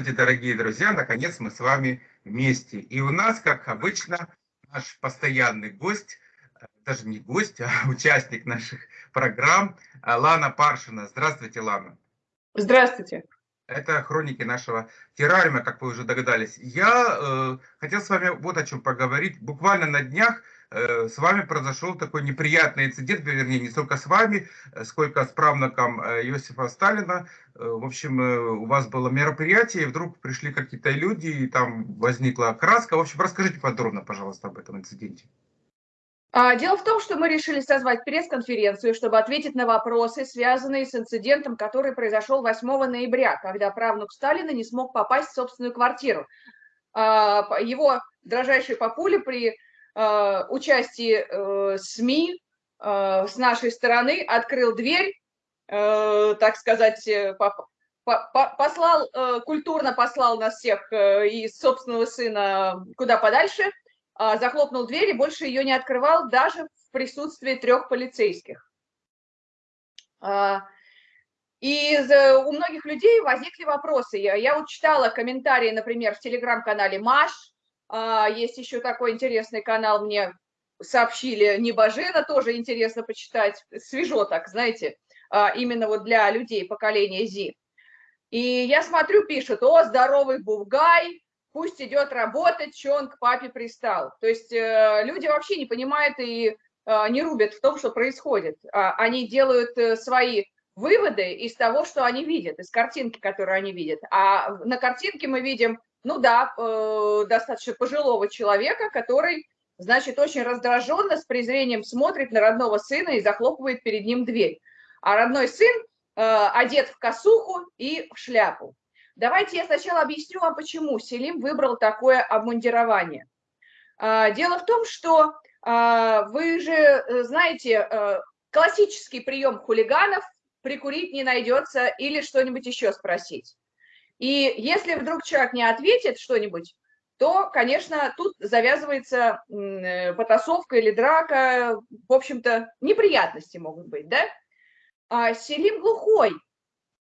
Здравствуйте, дорогие друзья! Наконец мы с вами вместе. И у нас, как обычно, наш постоянный гость, э, даже не гость, а участник наших программ, э, Лана Паршина. Здравствуйте, Лана. Здравствуйте. Это хроники нашего террариума, как вы уже догадались. Я э, хотел с вами вот о чем поговорить. Буквально на днях с вами произошел такой неприятный инцидент, вернее, не столько с вами, э, сколько с правнуком э, Иосифа Сталина. В общем, у вас было мероприятие, и вдруг пришли какие-то люди, и там возникла краска. В общем, расскажите подробно, пожалуйста, об этом инциденте. А, дело в том, что мы решили созвать пресс-конференцию, чтобы ответить на вопросы, связанные с инцидентом, который произошел 8 ноября, когда правнук Сталина не смог попасть в собственную квартиру. А, его дрожащей папуле при Э, участии э, СМИ э, с нашей стороны открыл дверь, так сказать, послал, культурно послал нас всех и собственного сына куда подальше, а захлопнул дверь и больше ее не открывал даже в присутствии трех полицейских. А, и у многих людей возникли вопросы. Я, я вот читала комментарии, например, в телеграм-канале Маш, есть еще такой интересный канал, мне сообщили, Небожена, тоже интересно почитать, свежо так, знаете, а, именно вот для людей поколения ЗИ. И я смотрю, пишут, о, здоровый Бугай, пусть идет работать, что он к папе пристал. То есть э, люди вообще не понимают и э, не рубят в том, что происходит. А, они делают э, свои выводы из того, что они видят, из картинки, которую они видят. А на картинке мы видим ну да, э, достаточно пожилого человека, который, значит, очень раздраженно, с презрением смотрит на родного сына и захлопывает перед ним дверь. А родной сын э, одет в косуху и в шляпу. Давайте я сначала объясню вам, почему Селим выбрал такое обмундирование. Э, дело в том, что э, вы же э, знаете, э, классический прием хулиганов – прикурить не найдется или что-нибудь еще спросить. И если вдруг человек не ответит что-нибудь, то, конечно, тут завязывается э, потасовка или драка, в общем-то, неприятности могут быть, да? А Селим глухой,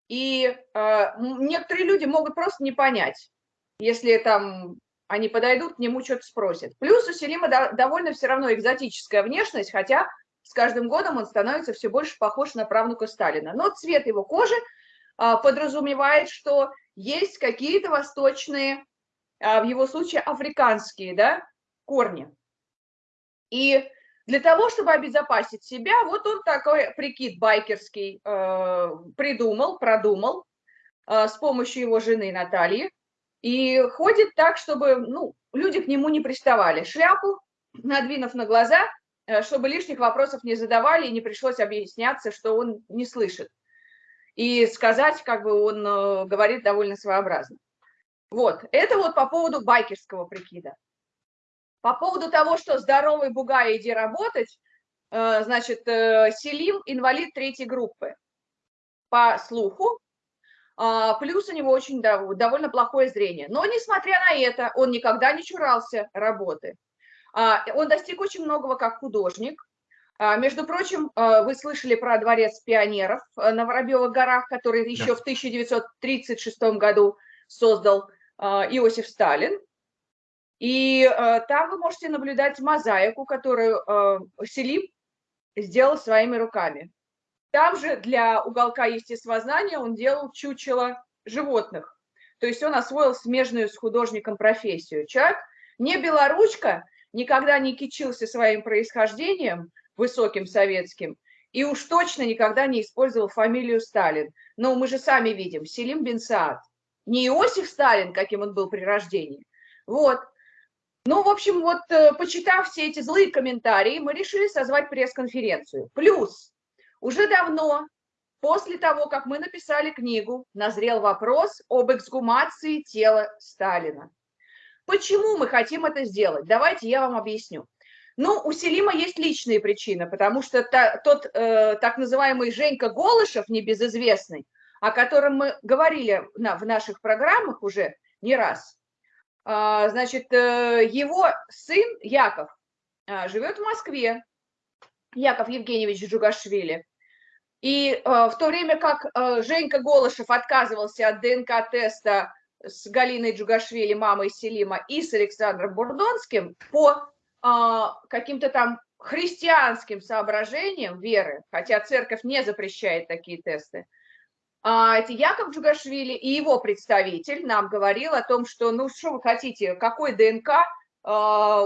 и а, некоторые люди могут просто не понять, если там они подойдут, к нему что-то спросят. Плюс у Селима довольно все равно экзотическая внешность, хотя с каждым годом он становится все больше похож на правнука Сталина. Но цвет его кожи подразумевает, что есть какие-то восточные, а, в его случае африканские, да, корни. И для того, чтобы обезопасить себя, вот он такой прикид байкерский э, придумал, продумал э, с помощью его жены Натальи. И ходит так, чтобы ну, люди к нему не приставали. Шляпу, надвинув на глаза, э, чтобы лишних вопросов не задавали и не пришлось объясняться, что он не слышит и сказать, как бы он э, говорит довольно своеобразно. Вот, это вот по поводу байкерского прикида. По поводу того, что здоровый бугай, иди работать, э, значит, э, Селим инвалид третьей группы по слуху, а, плюс у него очень довольно плохое зрение. Но, несмотря на это, он никогда не чурался работы. А, он достиг очень многого как художник, между прочим, а, вы слышали про дворец пионеров э, на Воробьевых горах, который еще в 1936 году создал а, Иосиф Сталин. И там вы можете наблюдать мозаику, которую Селим сделал своими руками. Там же для уголка естествознания он делал чучело животных. То есть он освоил смежную с художником профессию. Человек не белоручка, никогда не кичился своим происхождением, высоким советским, и уж точно никогда не использовал фамилию Сталин. Но мы же сами видим, Селим бен Саад. Не Иосиф Сталин, каким он был при рождении. Вот. Ну, в общем, вот, э, почитав все эти злые комментарии, мы решили созвать пресс-конференцию. Плюс, уже давно, после того, как мы написали книгу, назрел вопрос об эксгумации тела Сталина. Почему мы хотим это сделать? Давайте я вам объясню. Ну, у Селима есть личные причины, потому что та, тот э, так называемый Женька Голышев, небезызвестный, о котором мы говорили на, в наших программах уже не раз, э, значит, э, его сын Яков э, живет в Москве, Яков Евгеньевич Джугашвили. И э, в то время как э, Женька Голышев отказывался от ДНК-теста с Галиной Джугашвили, мамой Селима, и с Александром Бурдонским по каким-то там христианским соображениям веры, хотя церковь не запрещает такие тесты, а, это Яков Джугашвили и его представитель нам говорил о том, что, ну, что вы хотите, какой ДНК, а,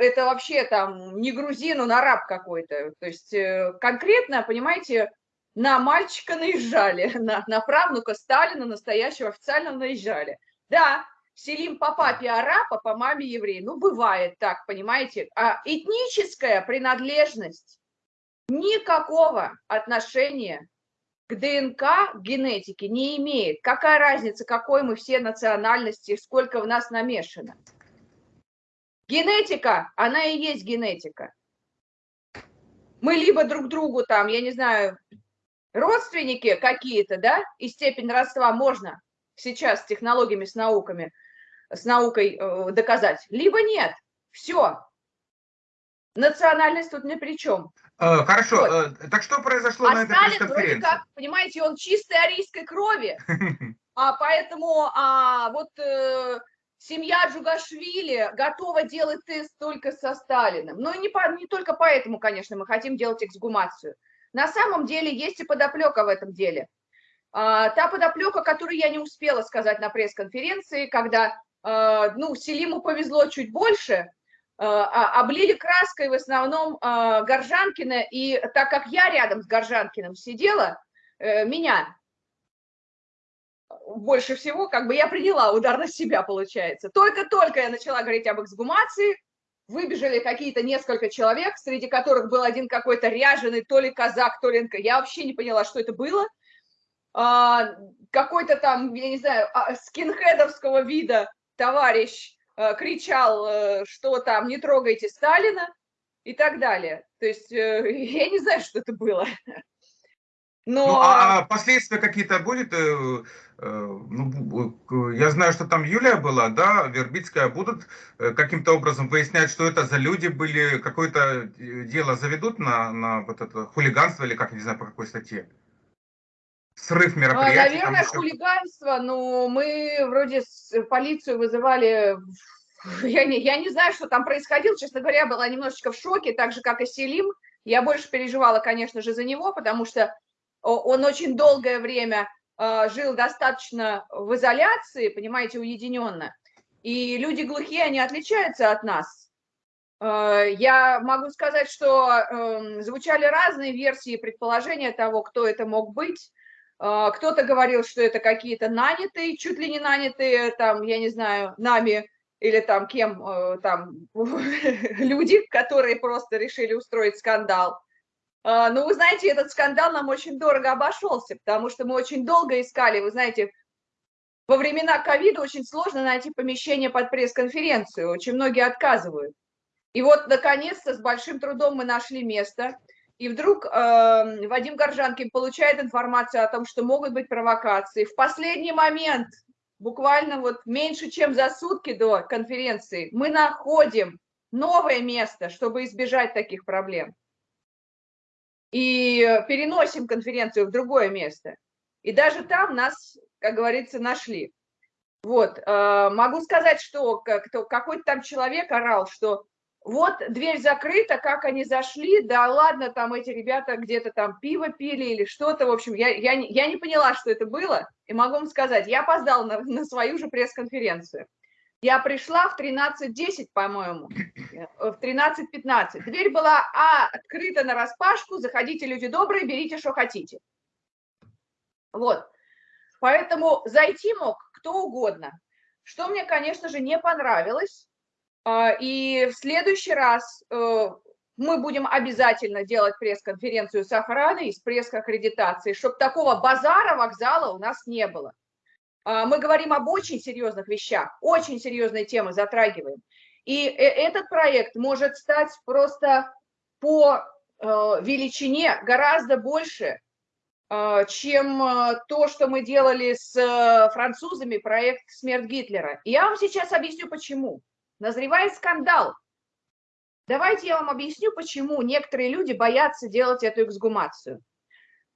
это вообще там не грузин, он араб какой-то. То есть э, конкретно, понимаете, на мальчика наезжали, на, на правнука Сталина настоящего официально наезжали. Да, Селим по папе араб, по маме еврей. Ну, бывает так, понимаете. А этническая принадлежность никакого отношения к ДНК, к генетике не имеет. Какая разница, какой мы все национальности, сколько в нас намешано. Генетика, она и есть генетика. Мы либо друг другу там, я не знаю, родственники какие-то, да, и степень родства можно сейчас с технологиями, с науками, с наукой э, доказать, либо нет. Все. Национальность тут ни при чем. Э, хорошо, вот. Э, так что произошло а на этой Сталин вроде как, понимаете, он чистой арийской крови, а поэтому а, вот э, семья Джугашвили готова делать тест только со Сталиным. Но не, по, не только поэтому, конечно, мы хотим делать эксгумацию. На самом деле есть и подоплека в этом деле. А, та подоплека, которую я не успела сказать на пресс-конференции, когда ну, Селиму повезло чуть больше, а, облили краской в основном Горжанкина, и так как я рядом с Горжанкиным сидела, э, меня больше всего, как бы я приняла удар на себя, получается. Только-только я начала говорить об эксгумации, выбежали какие-то несколько человек, среди которых был один какой-то ряженый, то ли казак, то ли... Я вообще не поняла, что это было. А, какой-то там, я не знаю, а, скинхедовского вида товарищ а, кричал, э, что там не трогайте Сталина и так далее. То есть э, я не знаю, что это было. Но... Ну, а, а последствия какие-то будет? Э, э, ну, я знаю, что там Юлия была, да, Вербицкая. Будут э, каким-то образом выяснять, что это за люди были, какое-то дело заведут на, на вот это хулиганство или как, не знаю, по какой статье? Срыв мероприятий? Наверное, еще... хулиганство, но мы вроде полицию вызывали я не, я не знаю, что там происходило, честно говоря, была немножечко в шоке, так же, как и Селим. Я больше переживала, конечно же, за него, потому что он очень долгое время а, жил достаточно в изоляции, понимаете, уединенно. И люди глухие, они отличаются от нас. А, я могу сказать, что эм, звучали разные версии предположения того, кто это мог быть. А, кто-то говорил, что это какие-то нанятые, чуть ли не нанятые, там, я не знаю, нами или там кем, э, там, люди, которые просто решили устроить скандал. А, Но ну, вы знаете, этот скандал нам очень дорого обошелся, потому что мы очень долго искали, вы знаете, во времена ковида очень сложно найти помещение под пресс-конференцию, очень многие отказывают. И вот, наконец-то, с большим трудом мы нашли место, и вдруг э, Вадим Горжанкин получает информацию о том, что могут быть провокации. В последний момент, буквально вот меньше, чем за сутки до конференции, мы находим новое место, чтобы избежать таких проблем и переносим конференцию в другое место. И даже там нас, как говорится, нашли. Вот, э, могу сказать, что какой-то там человек орал, что вот дверь закрыта, как они зашли, да ладно, там эти ребята где-то там пиво пили или что-то, в общем, я, я, я не поняла, что это было, и могу вам сказать, я опоздала на, на свою же пресс-конференцию. Я пришла в 13.10, по-моему, э, в 13.15. Дверь была а, открыта на распашку, заходите, люди добрые, берите, что хотите. Вот. Поэтому зайти мог кто угодно. Что мне, конечно же, не понравилось. А, и в следующий раз э, мы будем обязательно делать пресс-конференцию с охраной, с пресс-аккредитацией, чтобы такого базара вокзала у нас не было. А, мы говорим об очень серьезных вещах, очень серьезные темы затрагиваем. И э, этот проект может стать просто по э, величине гораздо больше, чем то, что мы делали с французами, проект «Смерть Гитлера». Я вам сейчас объясню, почему. Назревает скандал. Давайте я вам объясню, почему некоторые люди боятся делать эту эксгумацию.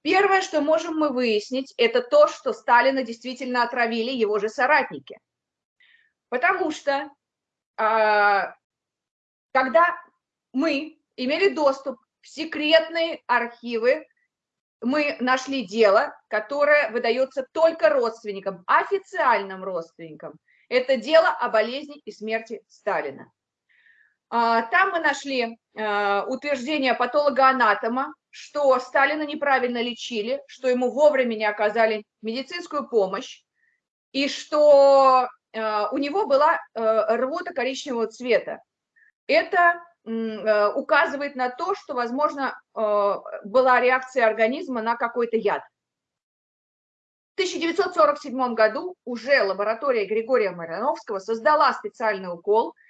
Первое, что можем мы выяснить, это то, что Сталина действительно отравили его же соратники. Потому что а, когда мы имели доступ в секретные архивы, мы нашли дело, которое выдается только родственникам, официальным родственникам. Это дело о болезни и смерти Сталина. А, там мы нашли а, утверждение патолога-анатома, что Сталина неправильно лечили, что ему вовремя не оказали медицинскую помощь, и что а, у него была рвота коричневого цвета. Это указывает на то, что, возможно, была реакция организма на какой-то яд. В 1947 году уже лаборатория Григория Мариновского создала специальный укол –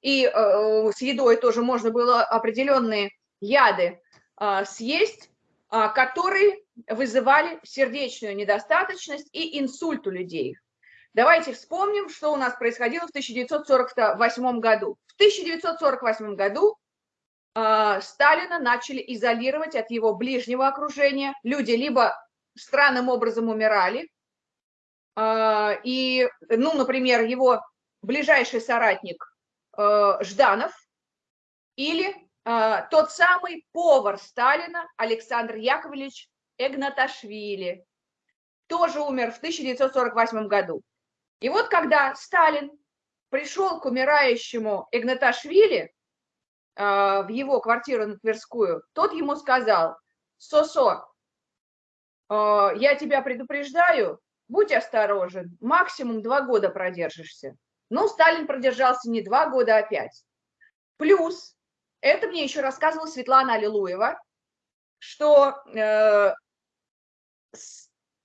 и э, э, с едой тоже можно было определенные яды э, съесть, э, которые вызывали сердечную недостаточность и инсульт у людей. Давайте вспомним, что у нас происходило в 1948 году. В 1948 году э, Сталина начали изолировать от его ближнего окружения. Люди либо странным образом умирали, э, и, ну, например, его ближайший соратник Э, Жданов или э, тот самый повар Сталина Александр Яковлевич Эгнаташвили, тоже умер в 1948 году. И вот когда Сталин пришел к умирающему Эгнаташвили э, в его квартиру на Тверскую, тот ему сказал, «Сосо, я тебя предупреждаю, будь осторожен, максимум два года продержишься». Ну, Сталин продержался не два года, а пять. Плюс, это мне еще рассказывала Светлана Аллилуева, что э,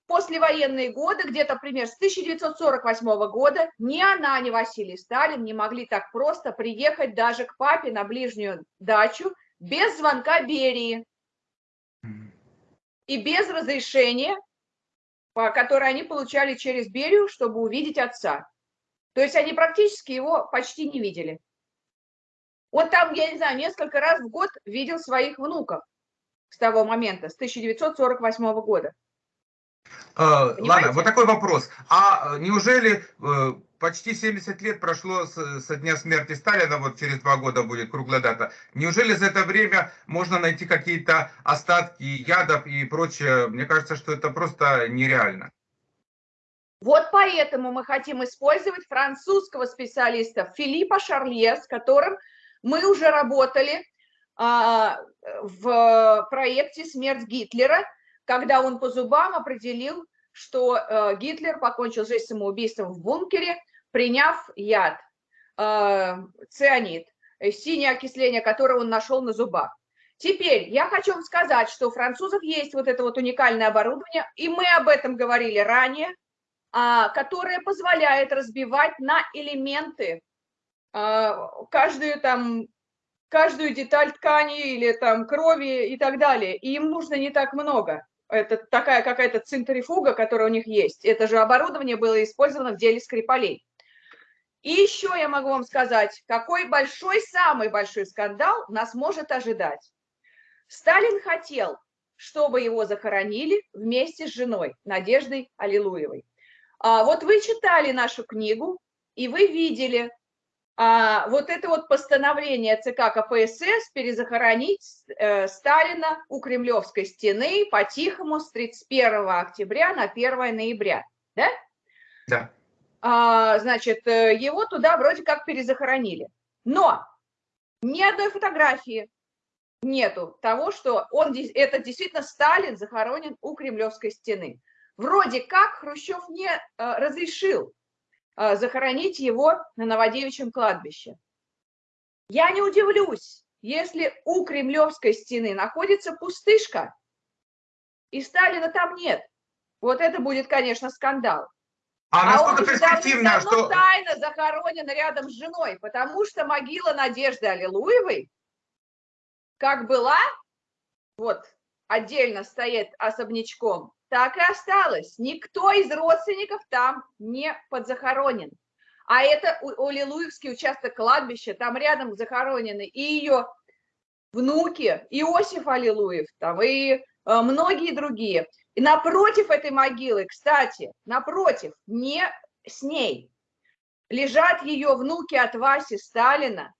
послевоенные годы, где-то пример с 1948 года, ни она, ни Василий Сталин не могли так просто приехать даже к папе на ближнюю дачу без звонка Берии и без разрешения, которое они получали через Берию, чтобы увидеть отца. То есть они практически его почти не видели. Он там, я не знаю, несколько раз в год видел своих внуков с того момента, с 1948 года. Э, ладно, вот такой вопрос. А э, неужели э, почти 70 лет прошло со дня смерти Сталина, вот через два года будет круглая дата, неужели за это время можно найти какие-то остатки ядов и прочее? Мне кажется, что это просто нереально. Вот поэтому мы хотим использовать французского специалиста Филиппа Шарлье, с которым мы уже работали а, в проекте «Смерть Гитлера», когда он по зубам определил, что а, Гитлер покончил жизнь самоубийством в бункере, приняв яд, а, цианид, синее окисление, которое он нашел на зубах. Теперь я хочу вам сказать, что у французов есть вот это вот уникальное оборудование, и мы об этом говорили ранее, а, которая позволяет разбивать на элементы а, каждую там каждую деталь ткани или там крови и так далее. И им нужно не так много. Это такая какая-то центрифуга, которая у них есть. Это же оборудование было использовано в деле Скрипалей. И еще я могу вам сказать, какой большой, самый большой скандал нас может ожидать. Сталин хотел, чтобы его захоронили вместе с женой Надеждой Аллилуевой. А, вот вы читали нашу книгу, и вы видели а, вот это вот постановление ЦК КПСС перезахоронить э, Сталина у Кремлевской стены по-тихому с 31 октября на 1 ноября, да? Да. А, значит, э, его туда вроде как перезахоронили. Но ни одной фотографии нету того, что он, это действительно Сталин захоронен у Кремлевской стены. Вроде как Хрущев не э, разрешил э, захоронить его на Новодевичьем кладбище. Я не удивлюсь, если у Кремлевской стены находится пустышка, и Сталина там нет. Вот это будет, конечно, скандал. А, а он перспективно, что... тайно захоронен рядом с женой, потому что могила Надежды Аллилуевой, как была, вот, отдельно стоит особнячком, так и осталось. Никто из родственников там не подзахоронен. А это Олилуевский участок кладбища, там рядом захоронены и ее внуки, Иосиф Аллилуев, там и многие другие. И напротив этой могилы, кстати, напротив, не с ней, лежат ее внуки от Васи Сталина,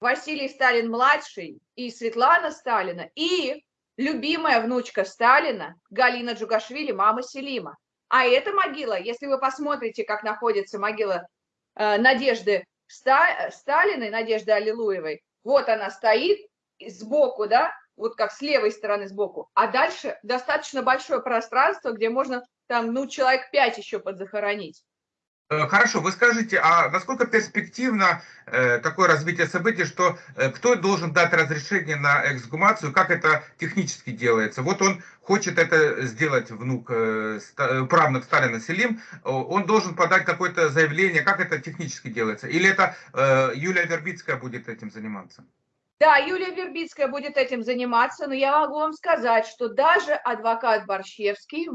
Василий Сталин-младший и Светлана Сталина, и любимая внучка Сталина Галина Джугашвили, мама Селима. А эта могила, если вы посмотрите, как находится могила э, Надежды Ста, Сталиной, Надежды Аллилуевой, вот она стоит сбоку, да, вот как с левой стороны сбоку, а дальше достаточно большое пространство, где можно там, ну, человек пять еще подзахоронить. Э, хорошо, вы скажите, а насколько перспективно э, такое развитие событий, что э, кто должен дать разрешение на эксгумацию, как это технически делается? Вот он хочет это сделать, внук, э, ста, э, правнук Сталина Селим, он должен подать какое-то заявление, как это технически делается? Или это э, Юлия Вербицкая будет этим заниматься? Да, Юлия Вербицкая будет этим заниматься, но я могу вам сказать, что даже адвокат Борщевский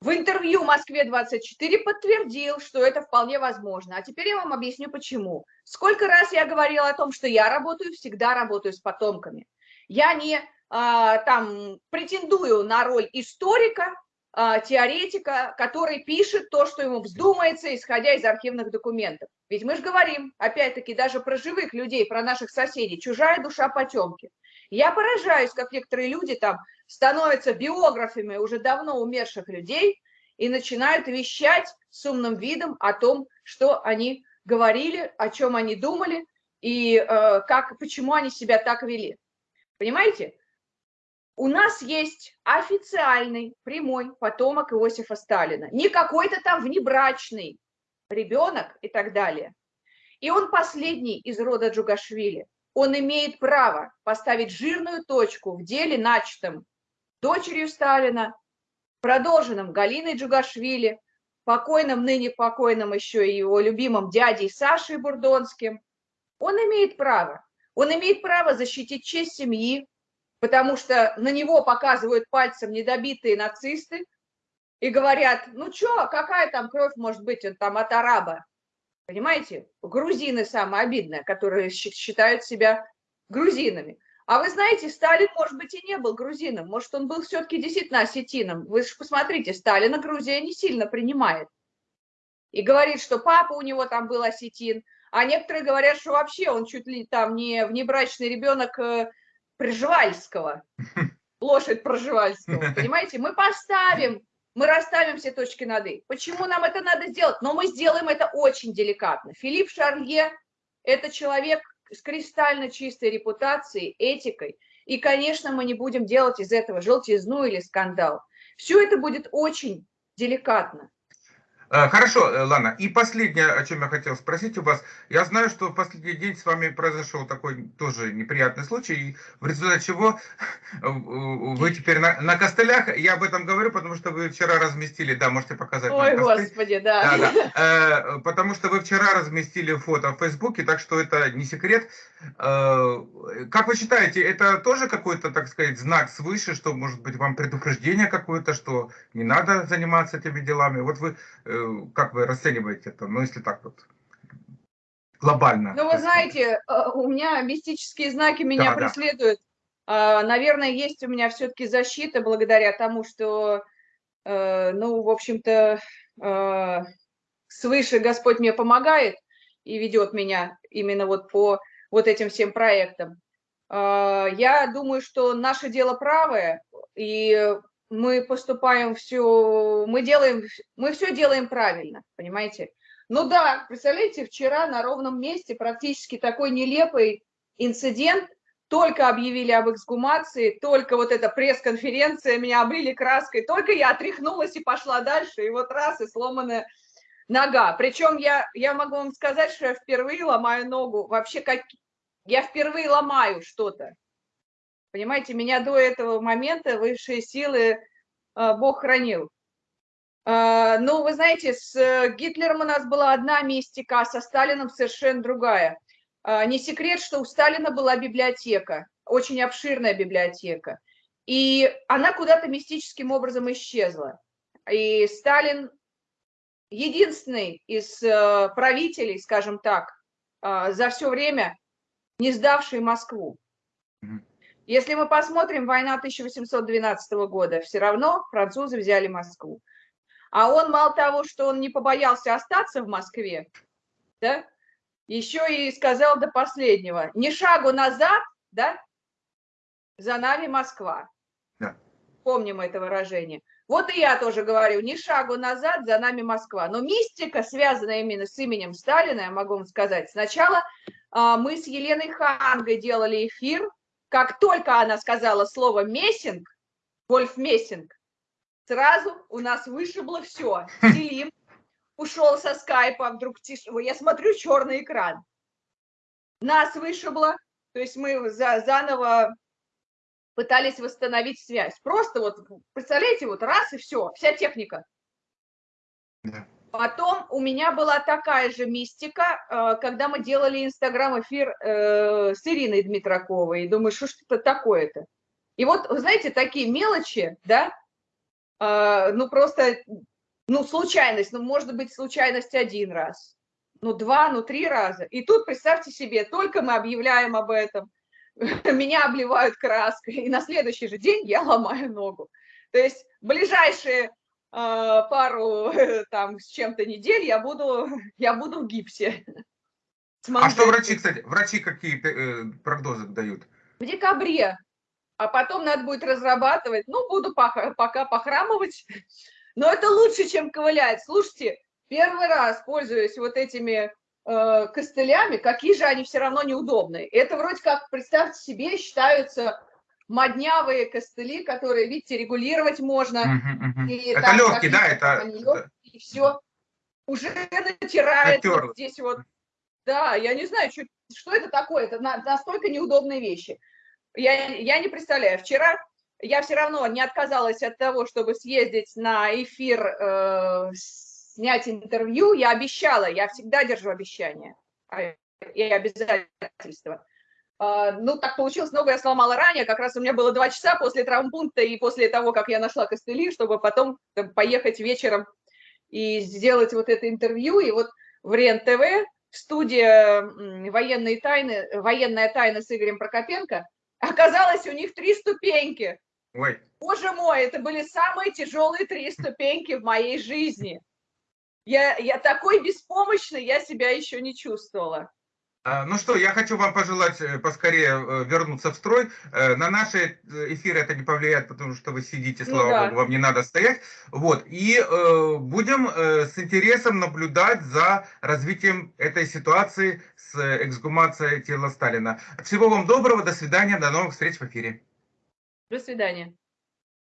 в интервью Москве-24 подтвердил, что это вполне возможно. А теперь я вам объясню, почему. Сколько раз я говорила о том, что я работаю, всегда работаю с потомками. Я не а, там претендую на роль историка, теоретика, который пишет то, что ему вздумается, исходя из архивных документов. Ведь мы же говорим, опять-таки, даже про живых людей, про наших соседей, чужая душа потемки. Я поражаюсь, как некоторые люди там становятся биографами уже давно умерших людей и начинают вещать с умным видом о том, что они говорили, о чем они думали и э, как, почему они себя так вели. Понимаете? У нас есть официальный прямой потомок Иосифа Сталина, не какой-то там внебрачный ребенок и так далее. И он последний из рода Джугашвили он имеет право поставить жирную точку в деле, начатом дочерью Сталина, продолженном Галиной Джугашвили, покойным, ныне покойным еще и его любимым дядей Сашей Бурдонским. Он имеет право. Он имеет право защитить честь семьи, потому что на него показывают пальцем недобитые нацисты и говорят, ну что, какая там кровь может быть, он там от араба. Понимаете? Грузины самое обидное, которые считают себя грузинами. А вы знаете, Сталин, может быть, и не был грузином. Может, он был все-таки действительно осетином. Вы же посмотрите, Сталина Грузия не сильно принимает. И говорит, что папа у него там был осетин. А некоторые говорят, что вообще он чуть ли там не внебрачный ребенок э, Пржевальского. Лошадь Пржевальского. Понимаете? Мы поставим мы расставим все точки над «и». Почему нам это надо сделать? Но мы сделаем это очень деликатно. Филипп Шарлье – это человек с кристально чистой репутацией, этикой. И, конечно, мы не будем делать из этого желтизну или скандал. Все это будет очень деликатно. Э, хорошо, э, Лана. И последнее, о чем я хотел спросить у вас. Я знаю, что в последний день с вами произошел такой тоже неприятный случай, в результате чего вы теперь на, на костылях. Я об этом говорю, потому что вы вчера разместили, да, можете показать. Ой, господи, да. да, да. Э, потому что вы вчера разместили фото в Фейсбуке, так что это не секрет. Как вы считаете, это тоже какой-то, так сказать, знак свыше, что, может быть, вам предупреждение какое-то, что не надо заниматься этими делами? Вот вы Э, как вы расцениваете это, ну, если так вот глобально? Ну, вы знаете, э, у меня мистические знаки меня да, преследуют. Да. Наверное, есть у меня все-таки защита благодаря тому, что, э, ну, в общем-то, свыше Господь мне помогает и ведет меня именно вот по вот этим всем проектам. Я думаю, что наше дело правое, и мы поступаем все, мы делаем, мы все делаем правильно, понимаете? Ну да, представляете, вчера на ровном месте практически такой нелепый инцидент, только объявили об эксгумации, только вот эта пресс-конференция, меня облили краской, только я отряхнулась и пошла дальше, и вот раз, и сломанная нога. Причем я, я могу вам сказать, что я впервые ломаю ногу, вообще как, я впервые ломаю что-то. Понимаете, меня до этого момента высшие силы а, Бог хранил. А, ну, вы знаете, с Гитлером у нас была одна мистика, а со Сталином совершенно другая. А, не секрет, что у Сталина была библиотека, очень обширная библиотека. И она куда-то мистическим образом исчезла. И Сталин единственный из правителей, скажем так, за все время не сдавший Москву. Если мы посмотрим, война 1812 года, все равно французы взяли Москву. А он мало того, что он не побоялся остаться в Москве, да, еще и сказал до последнего, ни шагу назад, да, за нами Москва. Да. Помним это выражение. Вот и я тоже говорю, ни шагу назад, за нами Москва. Но мистика, связанная именно с именем Сталина, я могу вам сказать, сначала а, мы с Еленой Хангой делали эфир, как только она сказала слово «мессинг», Вольф Мессинг, сразу у нас вышибло все. Делим ушел со скайпа, вдруг тише, я смотрю черный экран. Нас вышибло, то есть мы за, заново пытались восстановить связь. Просто вот, представляете, вот раз и все, вся техника. Да. Потом у меня была такая же мистика, э, когда мы делали инстаграм-эфир э, с Ириной Дмитраковой. И думаю, что ж это такое-то? И вот, знаете, такие мелочи, да, э, ну просто, ну случайность, ну может быть случайность один раз, ну два, ну три раза. И тут, представьте себе, только мы объявляем об этом, меня обливают краской, и на следующий же день я ломаю ногу. То есть ближайшие а, пару там с чем-то недель я буду, я буду в гипсе. А что врачи, кстати, врачи какие э, прогнозы дают? В декабре. А потом надо будет разрабатывать. Ну, буду пока, пока похрамывать. Но это лучше, чем ковылять. Слушайте, первый раз пользуюсь вот этими э, костылями, какие же они все равно неудобные. Это вроде как, представьте себе, считаются моднявые костыли, которые, видите, регулировать можно. Uh -huh. И это там, легкие, да? Это... Легкие, и все. Уже натирает вот здесь вот. Да, я не знаю, что, что это такое. Это настолько неудобные вещи. Я, я не представляю. Вчера я все равно не отказалась от того, чтобы съездить на эфир, э, снять интервью. Я обещала, я всегда держу обещания а, и обязательства. А, ну, так получилось, ногу я сломала ранее, как раз у меня было два часа после травмпункта и после того, как я нашла костыли, чтобы потом там, поехать вечером и сделать вот это интервью. И вот в РЕН-ТВ, студия военные тайны, «Военная тайна» с Игорем Прокопенко, оказалось, у них три ступеньки. Ой. Боже мой, это были самые тяжелые три ступеньки в моей жизни. Я, я такой беспомощной, я себя еще не чувствовала. А, ну что, я хочу вам пожелать э, поскорее э, вернуться в строй. Э, на наши эфиры это не повлияет, потому что вы сидите, ну слава ну, да. богу, вам не надо стоять. Вот. И э, будем э, с интересом наблюдать за развитием этой ситуации с эксгумацией тела Сталина. Всего вам доброго, до свидания, до новых встреч в эфире. До свидания.